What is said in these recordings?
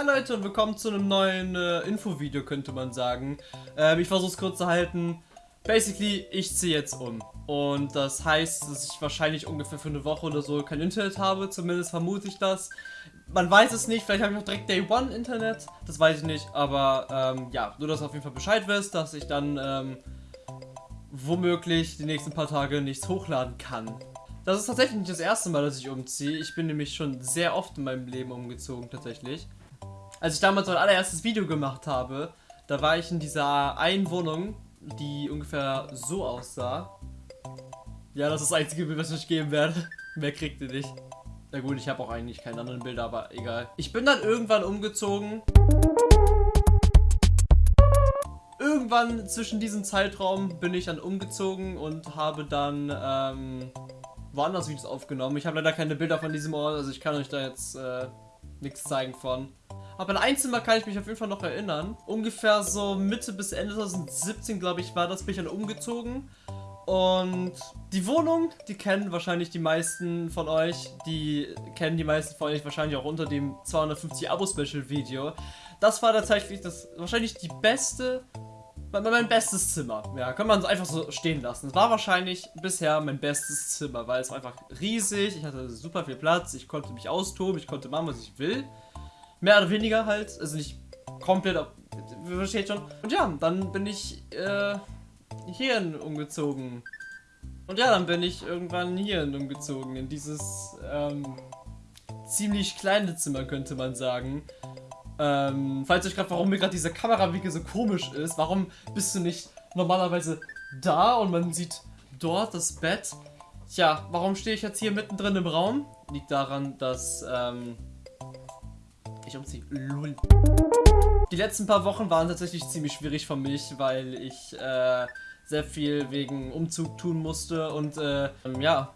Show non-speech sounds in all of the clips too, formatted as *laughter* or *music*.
Hi Leute und willkommen zu einem neuen äh, Infovideo, könnte man sagen. Ähm, ich versuche es kurz zu halten. Basically, ich ziehe jetzt um. Und das heißt, dass ich wahrscheinlich ungefähr für eine Woche oder so kein Internet habe. Zumindest vermute ich das. Man weiß es nicht, vielleicht habe ich auch direkt Day One Internet. Das weiß ich nicht. Aber ähm, ja, nur dass du auf jeden Fall Bescheid wirst, dass ich dann ähm, womöglich die nächsten paar Tage nichts hochladen kann. Das ist tatsächlich nicht das erste Mal, dass ich umziehe. Ich bin nämlich schon sehr oft in meinem Leben umgezogen, tatsächlich. Als ich damals mein allererstes Video gemacht habe, da war ich in dieser einen Wohnung, die ungefähr so aussah. Ja, das ist das einzige Bild, was ich geben werde. *laughs* Mehr kriegt ihr nicht. Na gut, ich habe auch eigentlich keine anderen Bilder, aber egal. Ich bin dann irgendwann umgezogen. Irgendwann zwischen diesem Zeitraum bin ich dann umgezogen und habe dann ähm, woanders Videos aufgenommen. Ich habe leider keine Bilder von diesem Ort, also ich kann euch da jetzt äh, nichts zeigen von. Aber an ein Zimmer kann ich mich auf jeden Fall noch erinnern. Ungefähr so Mitte bis Ende 2017, glaube ich, war das, bin ich dann umgezogen. Und die Wohnung, die kennen wahrscheinlich die meisten von euch. Die kennen die meisten von euch wahrscheinlich auch unter dem 250 Abo-Special-Video. Das war tatsächlich das wahrscheinlich die beste mein bestes Zimmer. Ja, kann man einfach so stehen lassen. Es war wahrscheinlich bisher mein bestes Zimmer, weil es war einfach riesig. Ich hatte super viel Platz. Ich konnte mich austoben. Ich konnte machen, was ich will. Mehr oder weniger halt. Also nicht komplett. Versteht schon. Und ja, dann bin ich äh, hierhin umgezogen. Und ja, dann bin ich irgendwann hierhin umgezogen. In dieses ähm, ziemlich kleine Zimmer, könnte man sagen. Ähm, falls euch gerade, warum mir gerade diese Kamerawinkel so komisch ist, warum bist du nicht normalerweise da und man sieht dort das Bett? Tja, warum stehe ich jetzt hier mittendrin im Raum? Liegt daran, dass, ähm, ich umziehe. Lull. Die letzten paar Wochen waren tatsächlich ziemlich schwierig für mich, weil ich, äh, sehr viel wegen Umzug tun musste und, äh, ja,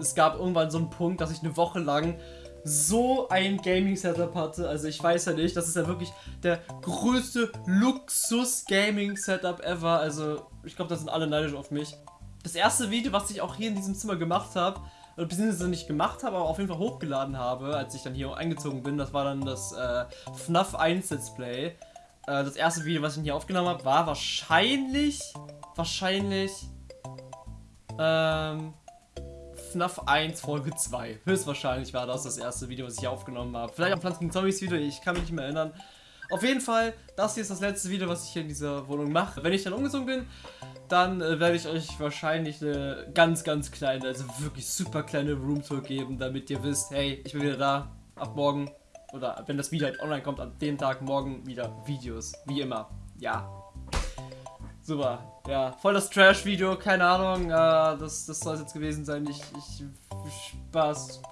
es gab irgendwann so einen Punkt, dass ich eine Woche lang so ein Gaming-Setup hatte. Also ich weiß ja nicht, das ist ja wirklich der größte Luxus-Gaming-Setup ever. Also ich glaube, da sind alle neidisch auf mich. Das erste Video, was ich auch hier in diesem Zimmer gemacht habe, beziehungsweise nicht gemacht habe, aber auf jeden Fall hochgeladen habe, als ich dann hier eingezogen bin, das war dann das äh, FNAF 1 Let's Play. Äh, das erste Video, was ich hier aufgenommen habe, war wahrscheinlich, wahrscheinlich, ähm, FNAF 1 Folge 2. Höchstwahrscheinlich war das das erste Video, was ich aufgenommen habe. Vielleicht auch Pflanzen Zombies Video, ich kann mich nicht mehr erinnern. Auf jeden Fall, das hier ist das letzte Video, was ich hier in dieser Wohnung mache. Wenn ich dann umgezogen bin, dann äh, werde ich euch wahrscheinlich eine ganz, ganz kleine, also wirklich super kleine Roomtour geben, damit ihr wisst, hey, ich bin wieder da, ab morgen, oder wenn das Video halt online kommt, an dem Tag morgen wieder Videos, wie immer. Ja, Super. Ja, voll das Trash-Video, keine Ahnung. Äh, das, das soll es jetzt gewesen sein. Ich, ich Spaß.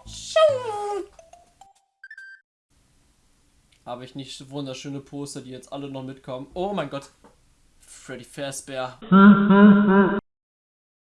Habe ich nicht wunderschöne Poster, die jetzt alle noch mitkommen. Oh mein Gott. Freddy Fazbear. *laughs*